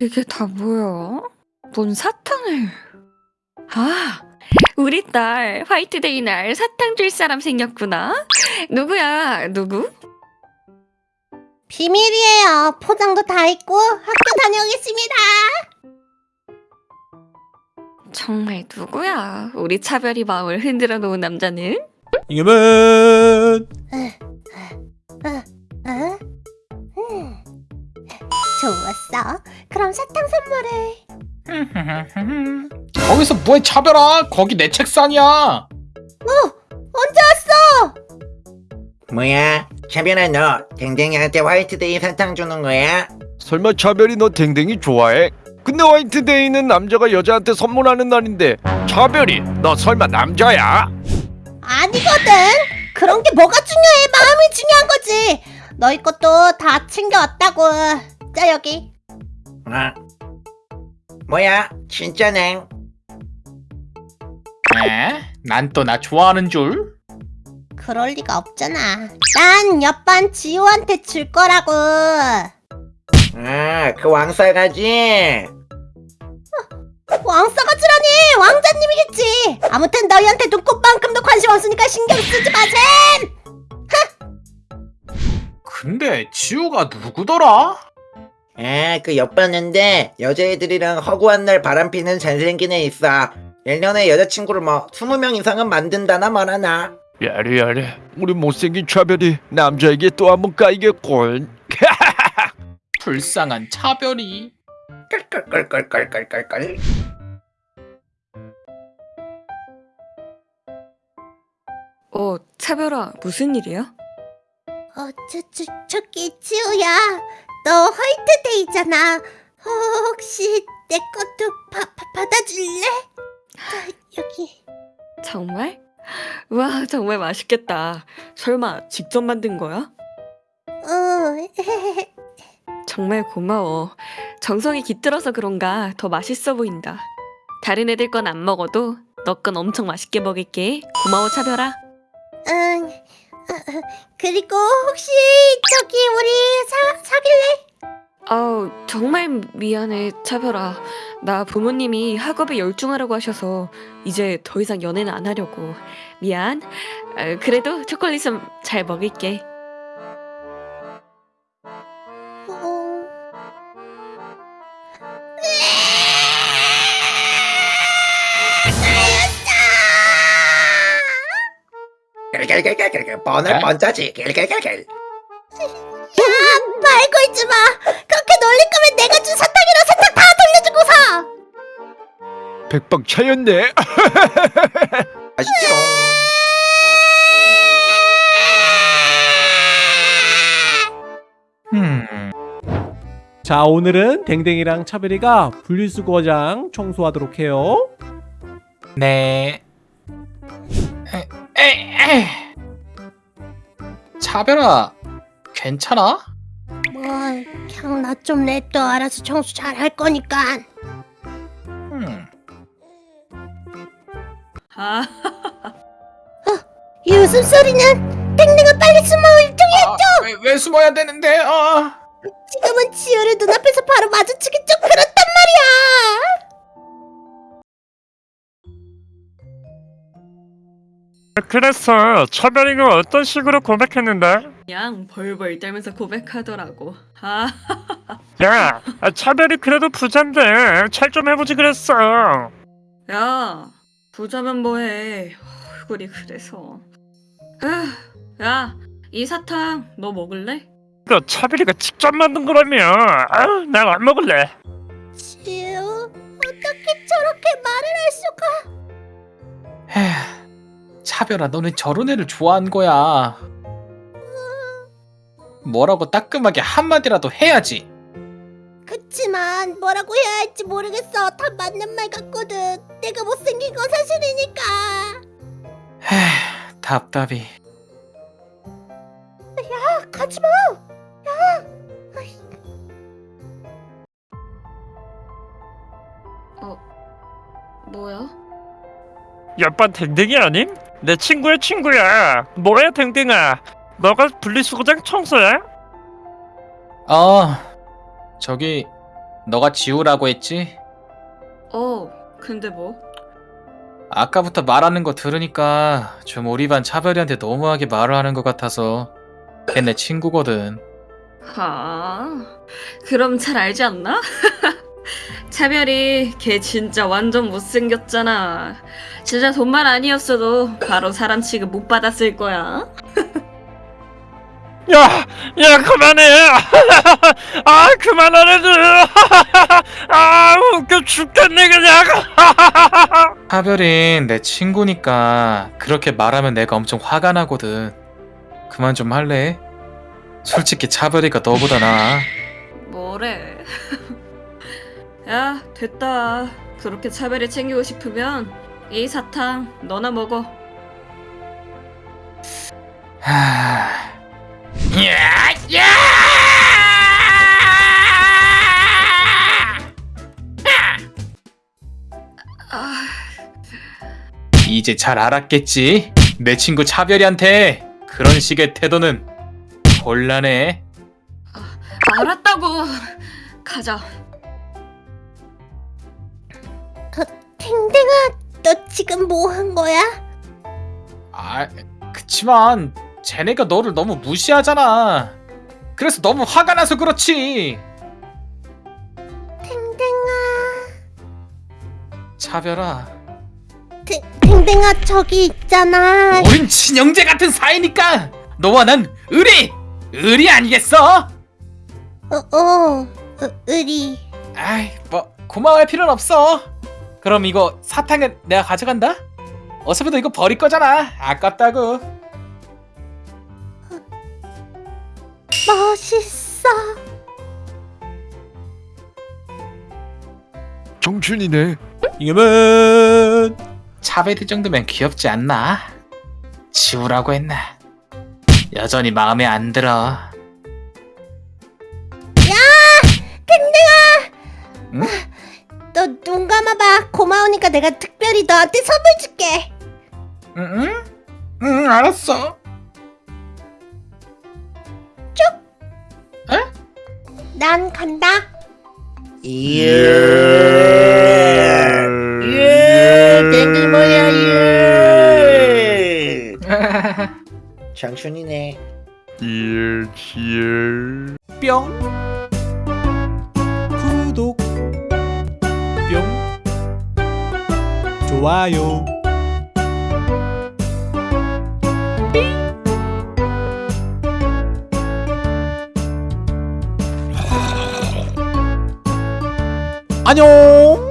이게 다 뭐야? 뭔 사탕을? 아, 우리 딸 화이트데이 날 사탕 줄 사람 생겼구나. 누구야? 누구? 비밀이에요. 포장도 다 있고 학교 다녀오겠습니다. 정말 누구야? 우리 차별이 마음을 흔들어 놓은 남자는? 이겨면 어? 음. 좋았어. 그럼 사탕 선물을. 거기서 뭐해 차별아 거기 내 책상이야 언제 왔어? 뭐야? 차별아 너 댕댕이한테 화이트데이 사탕 주는 거야? 설마 차별이 너 댕댕이 좋아해? 근데 화이트데이는 남자가 여자한테 선물하는 날인데 차별이 너 설마 남자야? 아니거든. 그런 게 뭐가 중요해? 마음이 중요한 거지. 너희 것도 다 챙겨왔다고. 자 여기. 어? 뭐야? 진짜네 에? 난 또 나 좋아하는 줄? 그럴 리가 없잖아. 난 옆반 지호한테 줄 거라고. 아그 왕싸가지? 왕싸가지라니 왕자님이겠지. 아무튼 너희한테 눈꽃만큼도 관심 없으니까 신경 쓰지 마셈. 근데 지우가 누구더라? 아 그 옆봤는데 여자애들이랑 허구한 날 바람피는 잘생긴 애 있어. 1년에 여자친구를 뭐 20명 이상은 만든다나 말하나. 야래 야래. 우리 못생긴 차별이 남자에게 또 한 번 까이겠군. 불쌍한 차별이. 끌끌끌끌끌끌끌끌 어, 차별아, 무슨 일이야? 어, 저, 저, 저기 지호야. 너 화이트데이잖아. 어, 혹시 내 것도 바, 바, 받아줄래? 자, 여기. 정말? 와, 정말 맛있겠다. 설마 직접 만든 거야? 어, 정말 고마워. 정성이 깃들어서 그런가 더 맛있어 보인다. 다른 애들 건 안 먹어도 너 건 엄청 맛있게 먹을게. 고마워, 차별아. 응. 그리고 혹시 저기 우리 사, 사귈래? 아우, 정말 미안해, 차별아. 나 부모님이 학업에 열중하라고 하셔서 이제 더 이상 연애는 안 하려고. 미안. 아, 그래도 초콜릿은 잘 먹을게. 끌끌끌끌끌 번을 에? 번짜지 끌끌끌끌 야, 말고 있지 마. 그렇게 놀릴 거면 내가 준 사탕이랑 사탕 다 돌려주고서. 백방 차였네 맛있지롱 음 자 오늘은 댕댕이랑 차별이가 분리수거장 청소하도록 해요 네. 에, 에, 에. 차별아, 괜찮아? 뭐, 그냥 나 좀 냅둬. 알아서 청소 잘 할 거니까. 음. 아, 이 웃음소리는 땡땡아 빨리 숨어 일종이 아, 왜, 왜 숨어야 되는데? 아. 지금은 지효를 눈앞에서 바로 마주치기 좀 그렇 그래서 차별이가 어떤 식으로 고백했는데? 그냥 벌벌 떨면서 고백하더라고. 아, 야, 아, 차별이 그래도 부잔데 잘 좀 해보지 그랬어. 야, 부자면 뭐해. 얼굴이 그래서. 아, 야, 이 사탕 너 먹을래? 이거 차별이가 직접 만든 거라며. 아, 난안 먹을래. 지효, 어떻게 저렇게 말을 할 수가? 에휴, 차별아, 너는 저런 애를 좋아한 거야. 뭐라고 따끔하게 한마디라도 해야지. 그치만 뭐라고 해야 할지 모르겠어. 다 맞는 말 같거든. 내가 못생긴 건 사실이니까. 에휴, 답답이. 아, 가지 마. 뭐야? 옆반 댕댕이 아님? 내 친구의 친구야. 뭐야 댕댕아? 너가 분리수거장 청소해? 아, 저기 너가 지우라고 했지? 어, 근데 뭐? 아까부터 말하는 거 들으니까 좀 우리 반 차별이한테 너무하게 말을 하는 것 같아서 걔내 친구거든 아, 그럼 잘 알지 않나? 차별이 걔 진짜 완전 못생겼잖아. 진짜 돈만 아니었어도 바로 사람 취급 못 받았을 거야. 야, 야 그만해. 아 그만하래도. 아 웃겨 죽겠네 그냥. 차별인 내 친구니까 그렇게 말하면 내가 엄청 화가 나거든 그만 좀 할래? 솔직히 차별이가 너보다 나아 뭐래? 야, 됐다. 그렇게 차별이 챙기고 싶으면 이 사탕 너나 먹어. 하... 야, 야! 아, 이제 잘 알았겠지? 내 친구 차별이한테 그런 식의 태도는 곤란해 알았다고. 가자. 댕댕아, 너 지금 뭐 한 거야? 아, 그치만 쟤네가 너를 너무 무시하잖아 그래서 너무 화가 나서 그렇지 댕댕아, 차별아 댕, 댕댕아 저기 있잖아. 우린 친형제 같은 사이니까 너와 난 의리! 의리 아니겠어? 어, 어, 어, 의리. 아이 뭐 고마워할 필요는 없어 그럼 이거 사탕은 내가 가져간다? 어차피 너 이거 버릴 거잖아 아깝다고 멋있어. 청춘이네. 이겨면 차베드 정도면 귀엽지 않나? 지우라고 했나? 여전히 마음에 안 들어 눈 감아봐. 고마우니까 내가 특별히 너한테 선물 줄게. 응? 응 알았어 난 간다. 이야 이야 댕댕 뭐야 이야 장춘이네 칠, 칠. 뿅 좋아요. 안녕